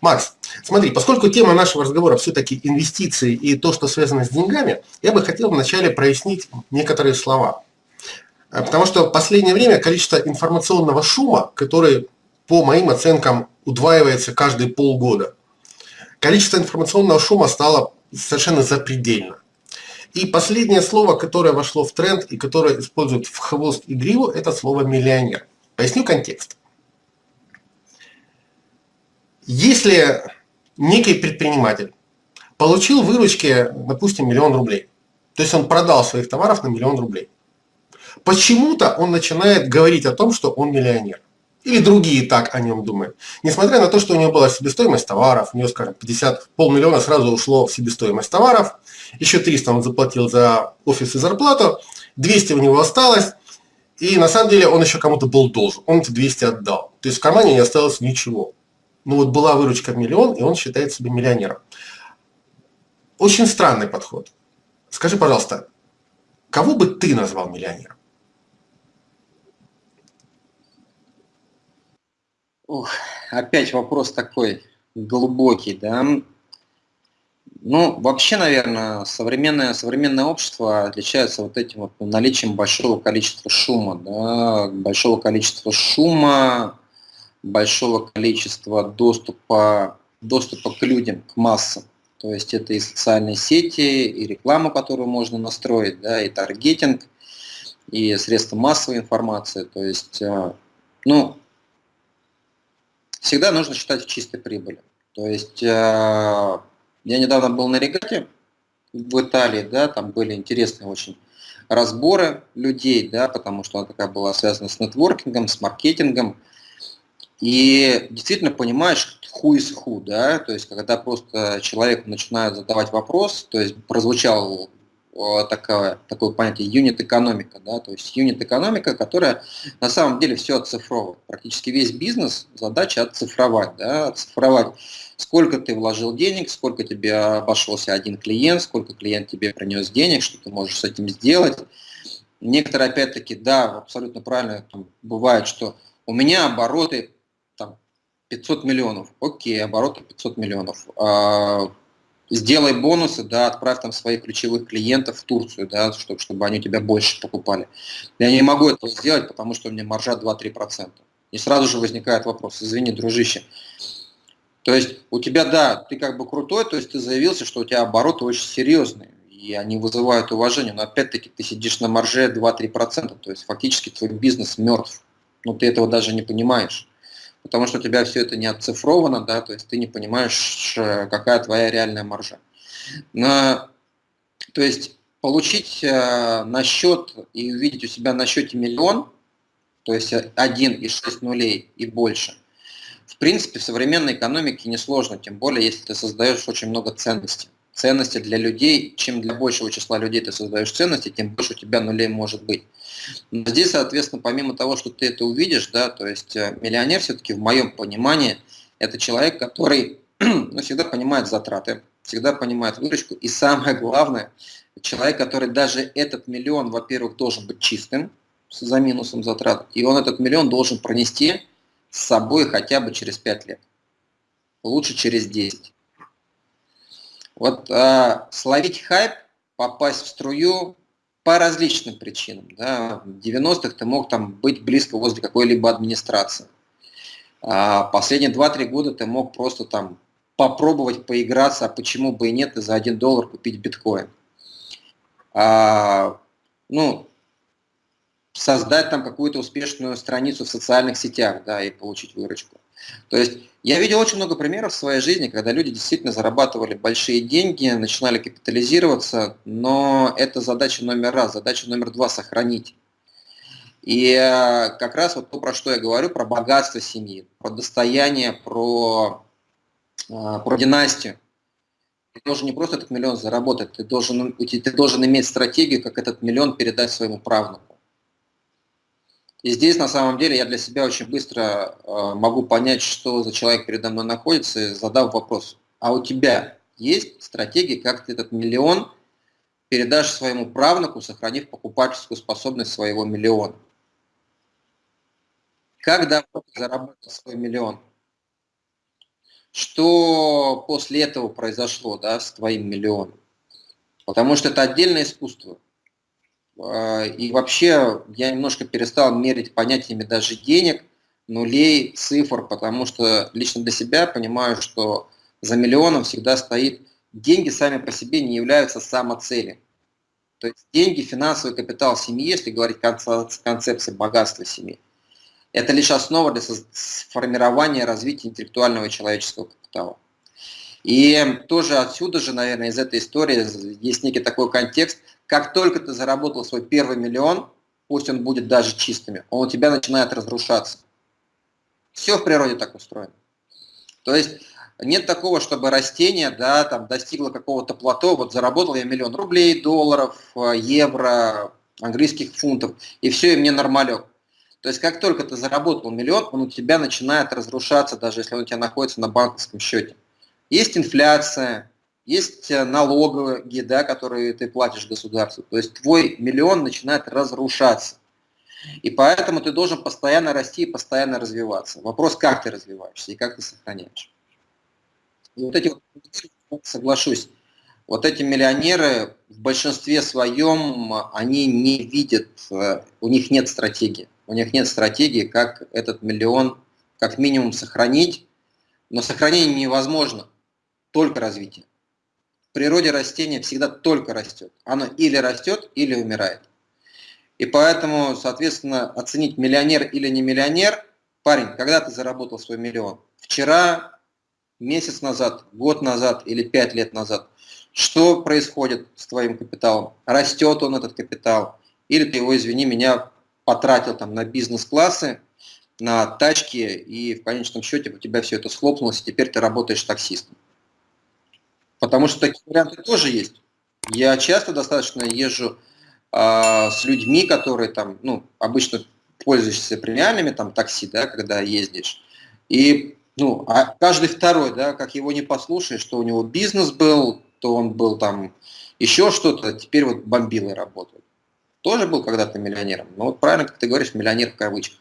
Макс, смотри, поскольку тема нашего разговора все-таки инвестиции и то, что связано с деньгами, я бы хотел вначале прояснить некоторые слова. Э, потому что в последнее время количество информационного шума, который, по моим оценкам, удваивается каждые полгода, количество информационного шума стало совершенно запредельно. И последнее слово, которое вошло в тренд и которое используют в хвост и гриву, это слово «миллионер». Поясню контекст. Если некий предприниматель получил выручки, допустим, миллион рублей, то есть он продал своих товаров на миллион рублей, почему-то он начинает говорить о том, что он миллионер. Или другие так о нем думают. Несмотря на то, что у него была себестоимость товаров, у него, скажем, 50, полмиллиона сразу ушло в себестоимость товаров, еще 300 он заплатил за офис и зарплату, 200 у него осталось, и на самом деле он еще кому-то был должен, он эти 200 отдал. То есть в кармане не осталось ничего ну вот была выручка в миллион, и он считает себя миллионером. Очень странный подход. Скажи, пожалуйста, кого бы ты назвал миллионером? Ух, опять вопрос такой глубокий, да. Ну, вообще, наверное, современное, современное общество отличается вот этим вот наличием большого количества шума, да, большого количества шума, большого количества доступа, доступа к людям, к массам. То есть это и социальные сети, и реклама, которую можно настроить, да, и таргетинг, и средства массовой информации. То есть, э, ну, всегда нужно считать в чистой прибыли. То есть, э, я недавно был на регате в Италии, да, там были интересные очень разборы людей, да, потому что она такая была связана с нетворкингом, с маркетингом, и действительно понимаешь, who is who, да, то есть когда просто человеку начинают задавать вопрос, то есть прозвучал такое, такое понятие юнит экономика, да, то есть юнит экономика, которая на самом деле все оцифровывает. Практически весь бизнес задача оцифровать, да, оцифровать, сколько ты вложил денег, сколько тебе обошелся один клиент, сколько клиент тебе принес денег, что ты можешь с этим сделать. Некоторые, опять-таки, да, абсолютно правильно, там, бывает, что у меня обороты 500 миллионов. Окей, обороты 500 миллионов. Сделай бонусы, да, отправь там своих ключевых клиентов в Турцию, да, чтобы, чтобы они у тебя больше покупали. Я не могу этого сделать, потому что у меня маржа 2-3%. И сразу же возникает вопрос, извини, дружище, то есть у тебя, да, ты как бы крутой, то есть ты заявился, что у тебя обороты очень серьезные, и они вызывают уважение, но опять-таки ты сидишь на марже 2-3%, то есть фактически твой бизнес мертв, но ты этого даже не понимаешь потому что у тебя все это не оцифровано, да, то есть ты не понимаешь, какая твоя реальная маржа. Но, то есть получить э, на счет и увидеть у себя на счете миллион, то есть один из шесть нулей и больше, в принципе, в современной экономике несложно, тем более, если ты создаешь очень много ценностей. Ценности для людей, чем для большего числа людей ты создаешь ценности, тем больше у тебя нулей может быть. Но здесь, соответственно, помимо того, что ты это увидишь, да, то есть э, миллионер все-таки в моем понимании это человек, который ну, всегда понимает затраты, всегда понимает выручку, и самое главное, человек, который даже этот миллион, во-первых, должен быть чистым, за минусом затрат, и он этот миллион должен пронести с собой хотя бы через 5 лет, лучше через 10. Вот а, словить хайп, попасть в струю, по различным причинам. Да. В 90-х ты мог там быть близко возле какой-либо администрации. А последние 2-3 года ты мог просто там попробовать поиграться, а почему бы и нет, и за 1 доллар купить биткоин. А, ну, создать там какую-то успешную страницу в социальных сетях, да, и получить выручку. То есть я видел очень много примеров в своей жизни, когда люди действительно зарабатывали большие деньги, начинали капитализироваться, но это задача номер раз. Задача номер два – сохранить. И э, как раз вот то, про что я говорю, про богатство семьи, про достояние, про, э, про династию. Ты должен не просто этот миллион заработать, ты должен, ты должен иметь стратегию, как этот миллион передать своему правнуку. И здесь на самом деле я для себя очень быстро э, могу понять, что за человек передо мной находится, задав вопрос, а у тебя есть стратегия, как ты этот миллион передашь своему правнуку, сохранив покупательскую способность своего миллиона. Как давно ты заработал свой миллион? Что после этого произошло да, с твоим миллионом? Потому что это отдельное искусство. А, и вообще я немножко перестал мерить понятиями даже денег, нулей, цифр, потому что лично для себя понимаю, что за миллионом всегда стоит деньги сами по себе не являются самоцелью. То есть деньги, финансовый капитал семьи, если говорить концепции богатства семьи, это лишь основа для формирования и развития интеллектуального человеческого капитала. И тоже отсюда же, наверное, из этой истории есть некий такой контекст, как только ты заработал свой первый миллион, пусть он будет даже чистыми, он у тебя начинает разрушаться. Все в природе так устроено. То есть нет такого, чтобы растение да, там, достигло какого-то плато, вот заработал я миллион рублей, долларов, э, евро, английских фунтов, и все, и мне нормалек. То есть как только ты заработал миллион, он у тебя начинает разрушаться, даже если он у тебя находится на банковском счете. Есть инфляция, есть э, налоговые, да, которые ты платишь государству. То есть твой миллион начинает разрушаться. И поэтому ты должен постоянно расти и постоянно развиваться. Вопрос, как ты развиваешься и как ты сохраняешь. И вот эти вот, соглашусь, вот эти миллионеры в большинстве своем, они не видят, э, у них нет стратегии. У них нет стратегии, как этот миллион как минимум сохранить. Но сохранение невозможно, только развитие. В природе растения всегда только растет. Оно или растет, или умирает. И поэтому, соответственно, оценить миллионер или не миллионер, парень, когда ты заработал свой миллион? Вчера, месяц назад, год назад или пять лет назад. Что происходит с твоим капиталом? Растет он этот капитал? Или ты его, извини меня, потратил там на бизнес-классы, на тачки, и в конечном счете у тебя все это схлопнулось, и теперь ты работаешь таксистом. Потому что такие варианты тоже есть. Я часто достаточно езжу э, с людьми, которые там, ну, обычно пользуешься премиальными там такси, да, когда ездишь, и ну, а каждый второй, да, как его не послушаешь, что у него бизнес был, то он был там еще что-то, теперь вот бомбилой работает. Тоже был когда-то миллионером. Но вот правильно, как ты говоришь, миллионер в кавычках.